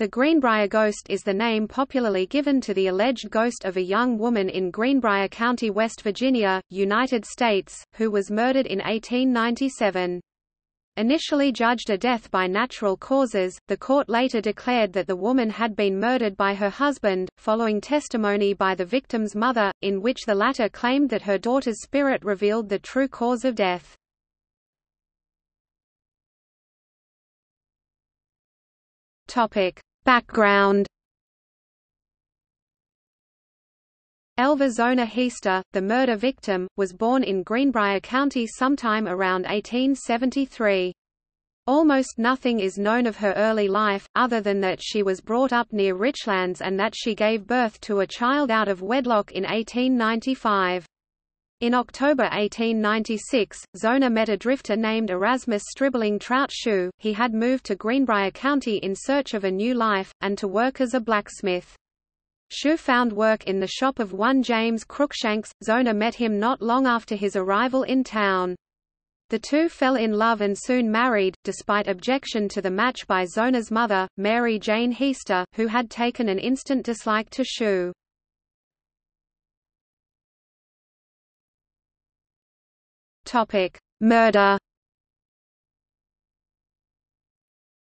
The Greenbrier ghost is the name popularly given to the alleged ghost of a young woman in Greenbrier County, West Virginia, United States, who was murdered in 1897. Initially judged a death by natural causes, the court later declared that the woman had been murdered by her husband, following testimony by the victim's mother, in which the latter claimed that her daughter's spirit revealed the true cause of death. Topic: Background Elva Zona Heaster, the murder victim, was born in Greenbrier County sometime around 1873. Almost nothing is known of her early life, other than that she was brought up near Richlands and that she gave birth to a child out of wedlock in 1895. In October 1896, Zona met a drifter named Erasmus Stribling Trout Shue. He had moved to Greenbrier County in search of a new life, and to work as a blacksmith. Shue found work in the shop of one James Crookshanks. Zona met him not long after his arrival in town. The two fell in love and soon married, despite objection to the match by Zona's mother, Mary Jane Heaster, who had taken an instant dislike to Shue. Topic: Murder.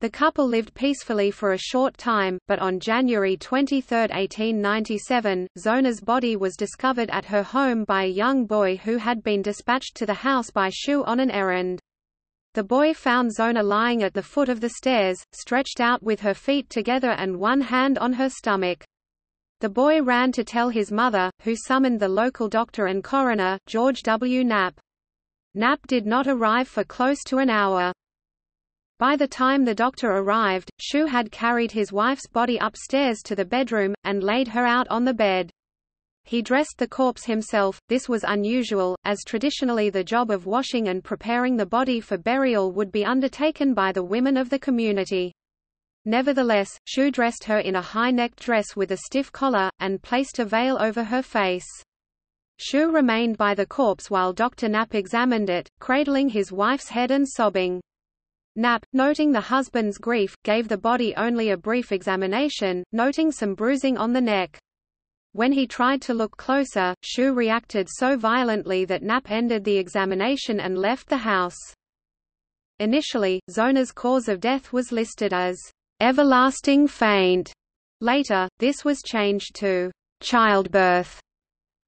The couple lived peacefully for a short time, but on January 23, 1897, Zona's body was discovered at her home by a young boy who had been dispatched to the house by Shue on an errand. The boy found Zona lying at the foot of the stairs, stretched out with her feet together and one hand on her stomach. The boy ran to tell his mother, who summoned the local doctor and coroner, George W. Knapp. Knapp did not arrive for close to an hour. By the time the doctor arrived, Shue had carried his wife's body upstairs to the bedroom, and laid her out on the bed. He dressed the corpse himself. This was unusual, as traditionally the job of washing and preparing the body for burial would be undertaken by the women of the community. Nevertheless, Shue dressed her in a high-necked dress with a stiff collar, and placed a veil over her face. Shue remained by the corpse while Dr. Knapp examined it, cradling his wife's head and sobbing. Knapp, noting the husband's grief, gave the body only a brief examination, noting some bruising on the neck. When he tried to look closer, Shue reacted so violently that Knapp ended the examination and left the house. Initially, Zona's cause of death was listed as everlasting faint. Later, this was changed to childbirth.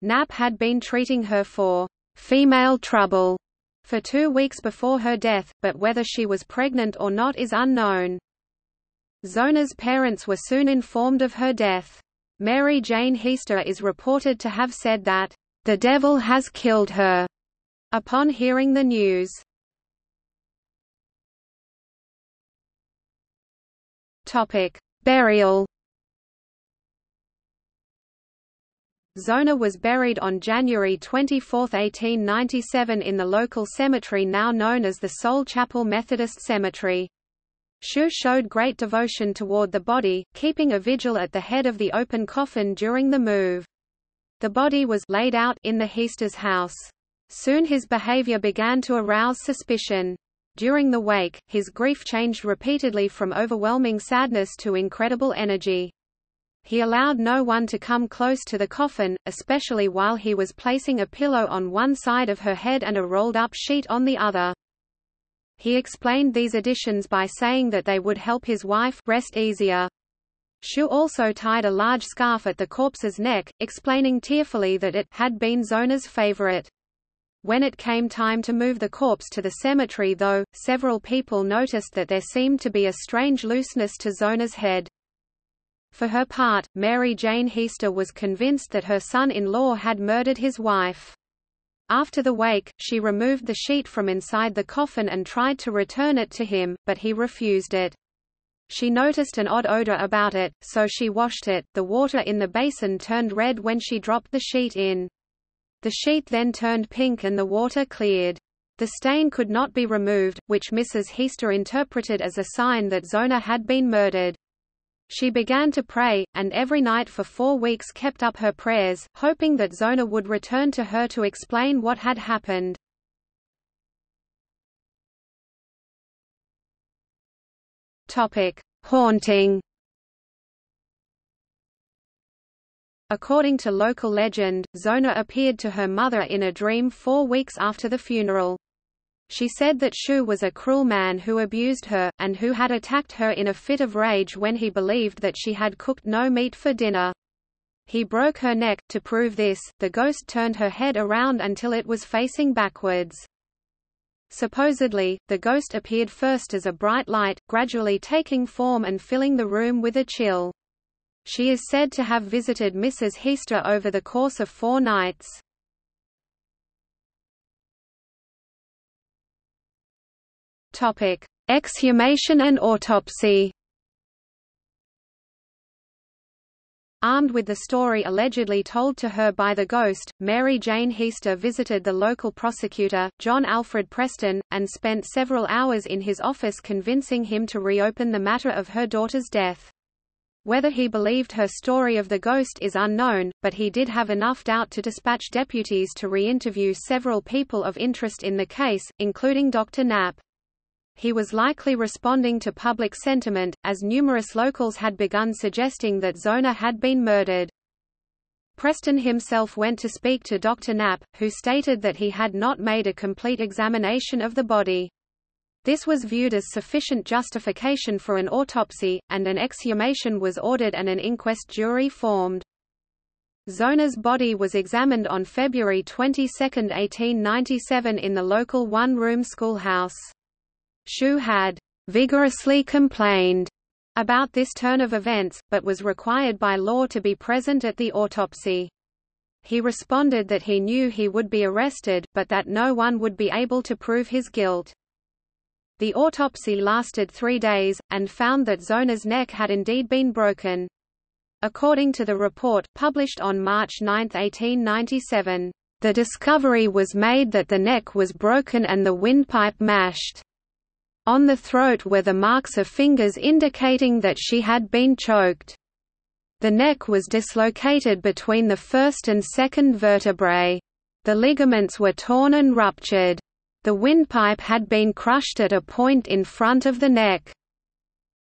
Knapp had been treating her for female trouble for two weeks before her death, but whether she was pregnant or not is unknown. Zona's parents were soon informed of her death. Mary Jane Heaster is reported to have said that, "...the devil has killed her," upon hearing the news. Burial Zona was buried on January 24, 1897 in the local cemetery now known as the Soule Chapel Methodist Cemetery. Shue showed great devotion toward the body, keeping a vigil at the head of the open coffin during the move. The body was laid out in the Heaster's house. Soon his behavior began to arouse suspicion. During the wake, his grief changed repeatedly from overwhelming sadness to incredible energy. He allowed no one to come close to the coffin, especially while he was placing a pillow on one side of her head and a rolled-up sheet on the other. He explained these additions by saying that they would help his wife rest easier. Shue also tied a large scarf at the corpse's neck, explaining tearfully that it had been Zona's favorite. When it came time to move the corpse to the cemetery though, several people noticed that there seemed to be a strange looseness to Zona's head. For her part, Mary Jane Heaster was convinced that her son-in-law had murdered his wife. After the wake, she removed the sheet from inside the coffin and tried to return it to him, but he refused it. She noticed an odd odor about it, so she washed it. The water in the basin turned red when she dropped the sheet in. The sheet then turned pink and the water cleared. The stain could not be removed, which Mrs. Heaster interpreted as a sign that Zona had been murdered. She began to pray, and every night for four weeks kept up her prayers, hoping that Zona would return to her to explain what had happened. Haunting According to local legend, Zona appeared to her mother in a dream four weeks after the funeral. She said that Shue was a cruel man who abused her, and who had attacked her in a fit of rage when he believed that she had cooked no meat for dinner. He broke her neck. To prove this, the ghost turned her head around until it was facing backwards. Supposedly, the ghost appeared first as a bright light, gradually taking form and filling the room with a chill. She is said to have visited Mrs. Heaster over the course of four nights. Topic: Exhumation and autopsy. Armed with the story allegedly told to her by the ghost, Mary Jane Heaster visited the local prosecutor, John Alfred Preston, and spent several hours in his office convincing him to reopen the matter of her daughter's death. Whether he believed her story of the ghost is unknown, but he did have enough doubt to dispatch deputies to re-interview several people of interest in the case, including Dr. Knapp. He was likely responding to public sentiment, as numerous locals had begun suggesting that Zona had been murdered. Preston himself went to speak to Dr. Knapp, who stated that he had not made a complete examination of the body. This was viewed as sufficient justification for an autopsy, and an exhumation was ordered and an inquest jury formed. Zona's body was examined on February 22, 1897 in the local one-room schoolhouse. Shue had vigorously complained about this turn of events, but was required by law to be present at the autopsy. He responded that he knew he would be arrested, but that no one would be able to prove his guilt. The autopsy lasted three days, and found that Zona's neck had indeed been broken. According to the report, published on March 9, 1897, the discovery was made that the neck was broken and the windpipe mashed. On the throat were the marks of fingers indicating that she had been choked. The neck was dislocated between the first and second vertebrae. The ligaments were torn and ruptured. The windpipe had been crushed at a point in front of the neck.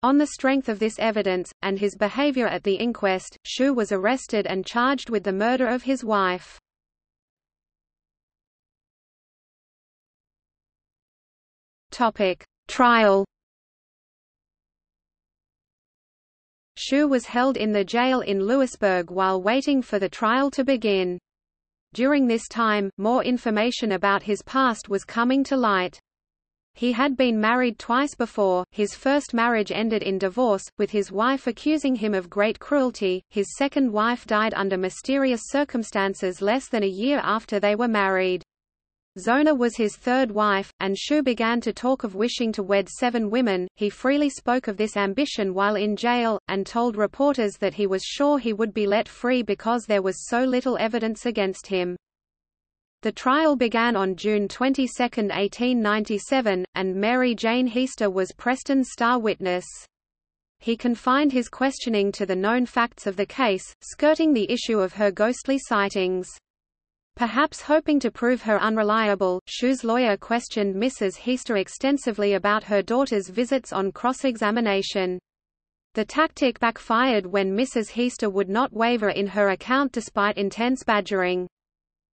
On the strength of this evidence, and his behavior at the inquest, Shue was arrested and charged with the murder of his wife. Topic: Trial Shue was held in the jail in Lewisburg while waiting for the trial to begin. During this time, more information about his past was coming to light. He had been married twice before, his first marriage ended in divorce, with his wife accusing him of great cruelty, his second wife died under mysterious circumstances less than a year after they were married. Zona was his third wife, and Shue began to talk of wishing to wed seven women. He freely spoke of this ambition while in jail, and told reporters that he was sure he would be let free because there was so little evidence against him. The trial began on June 22, 1897, and Mary Jane Heaster was Preston's star witness. He confined his questioning to the known facts of the case, skirting the issue of her ghostly sightings. Perhaps hoping to prove her unreliable, Shue's lawyer questioned Mrs. Heaster extensively about her daughter's visits on cross-examination. The tactic backfired when Mrs. Heaster would not waver in her account despite intense badgering.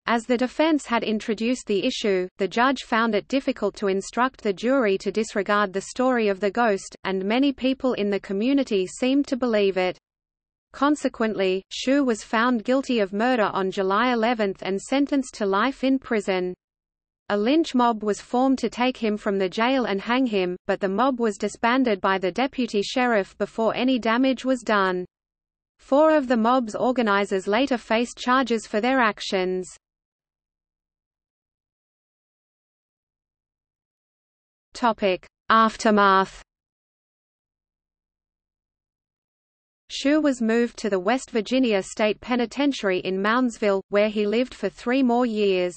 As the defense had introduced the issue, the judge found it difficult to instruct the jury to disregard the story of the ghost, and many people in the community seemed to believe it. Consequently, Shue was found guilty of murder on July 11 and sentenced to life in prison. A lynch mob was formed to take him from the jail and hang him, but the mob was disbanded by the deputy sheriff before any damage was done. Four of the mob's organizers later faced charges for their actions. Aftermath Shue was moved to the West Virginia State Penitentiary in Moundsville, where he lived for three more years.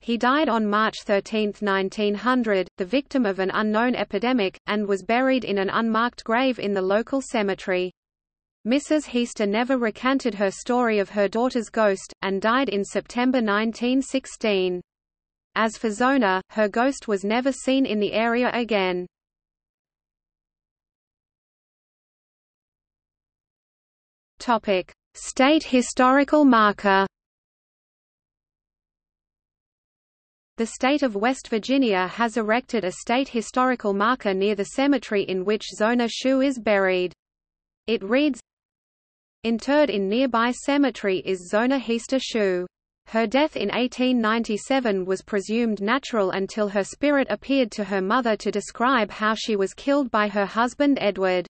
He died on March 13, 1900, the victim of an unknown epidemic, and was buried in an unmarked grave in the local cemetery. Mrs. Heaster never recanted her story of her daughter's ghost, and died in September 1916. As for Zona, her ghost was never seen in the area again. Topic. State historical marker The state of West Virginia has erected a state historical marker near the cemetery in which Zona Shue is buried. It reads, Interred in nearby cemetery is Zona Heaster Shue. Her death in 1897 was presumed natural until her spirit appeared to her mother to describe how she was killed by her husband Edward.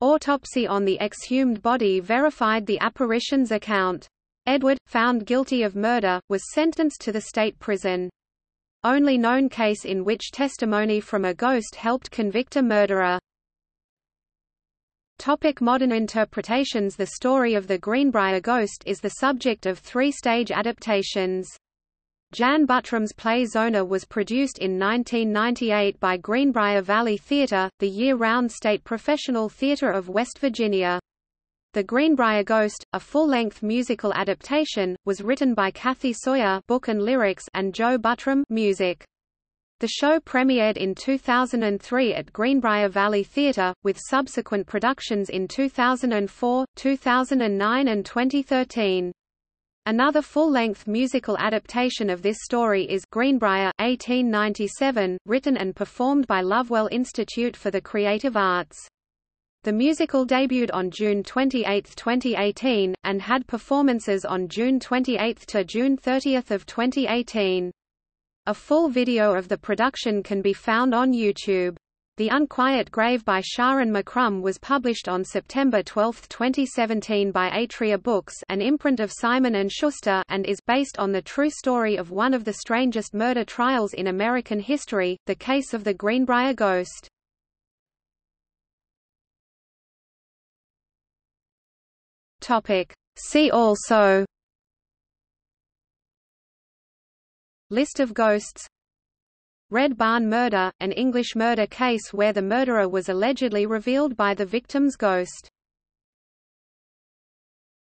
Autopsy on the exhumed body verified the apparition's account. Edward, found guilty of murder, was sentenced to the state prison. Only known case in which testimony from a ghost helped convict a murderer. Topic modern interpretations The story of the Greenbrier Ghost is the subject of three-stage adaptations. Jan Buttram's play Zona was produced in 1998 by Greenbrier Valley Theatre, the year-round state professional theatre of West Virginia. The Greenbrier Ghost, a full-length musical adaptation, was written by Kathy Sawyer book and lyrics and Joe Buttram music. The show premiered in 2003 at Greenbrier Valley Theatre, with subsequent productions in 2004, 2009 and 2013. Another full-length musical adaptation of this story is Greenbrier 1897, written and performed by Lovewell Institute for the Creative Arts. The musical debuted on June 28, 2018, and had performances on June 28 to June 30 of 2018. A full video of the production can be found on YouTube. The Unquiet Grave by Sharyn McCrumb was published on September 12, 2017 by Atria Books an imprint of Simon & Schuster and is based on the true story of one of the strangest murder trials in American history, the case of the Greenbrier Ghost. See also. List of ghosts Red Barn Murder, an English murder case where the murderer was allegedly revealed by the victim's ghost